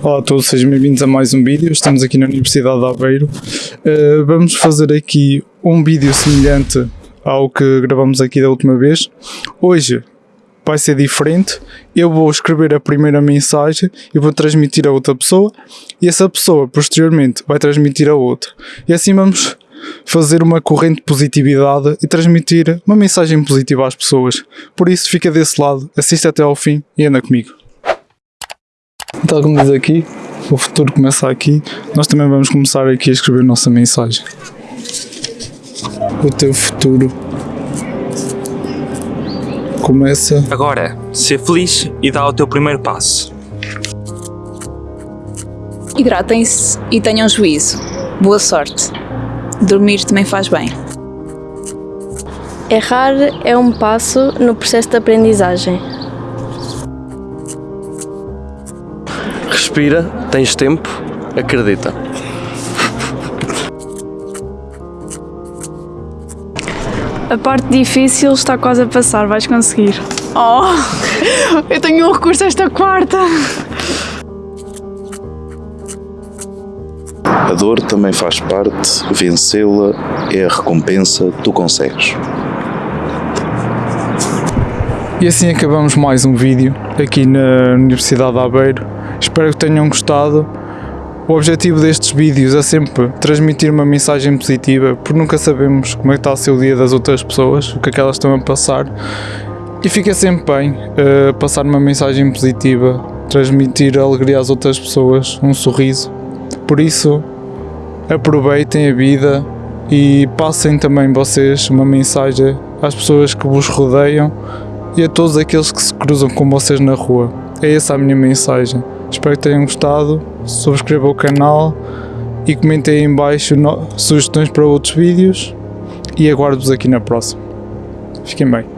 Olá a todos, sejam bem-vindos a mais um vídeo. Estamos aqui na Universidade de Aveiro. Uh, vamos fazer aqui um vídeo semelhante ao que gravamos aqui da última vez. Hoje vai ser diferente. Eu vou escrever a primeira mensagem e vou transmitir a outra pessoa e essa pessoa posteriormente vai transmitir a outra. E assim vamos fazer uma corrente de positividade e transmitir uma mensagem positiva às pessoas. Por isso, fica desse lado, assiste até ao fim e anda comigo. Tal como diz aqui, o futuro começa aqui, nós também vamos começar aqui a escrever nossa mensagem. O teu futuro começa. Agora, ser feliz e dá o teu primeiro passo. Hidratem-se e tenham juízo. Boa sorte. Dormir também faz bem. Errar é um passo no processo de aprendizagem. Respira, tens tempo, acredita. A parte difícil está quase a passar, vais conseguir. Oh, eu tenho um recurso esta quarta. A dor também faz parte, vencê-la é a recompensa, tu consegues. E assim acabamos mais um vídeo aqui na Universidade de Aveiro. Espero que tenham gostado. O objetivo destes vídeos é sempre transmitir uma mensagem positiva, porque nunca sabemos como é que está o dia das outras pessoas, o que é que elas estão a passar. E fica sempre bem uh, passar uma mensagem positiva, transmitir alegria às outras pessoas, um sorriso. Por isso, aproveitem a vida e passem também vocês uma mensagem às pessoas que vos rodeiam e a todos aqueles que se cruzam com vocês na rua. É essa a minha mensagem. Espero que tenham gostado, subscrevam o canal e comentem aí em baixo sugestões para outros vídeos e aguardo-vos aqui na próxima. Fiquem bem.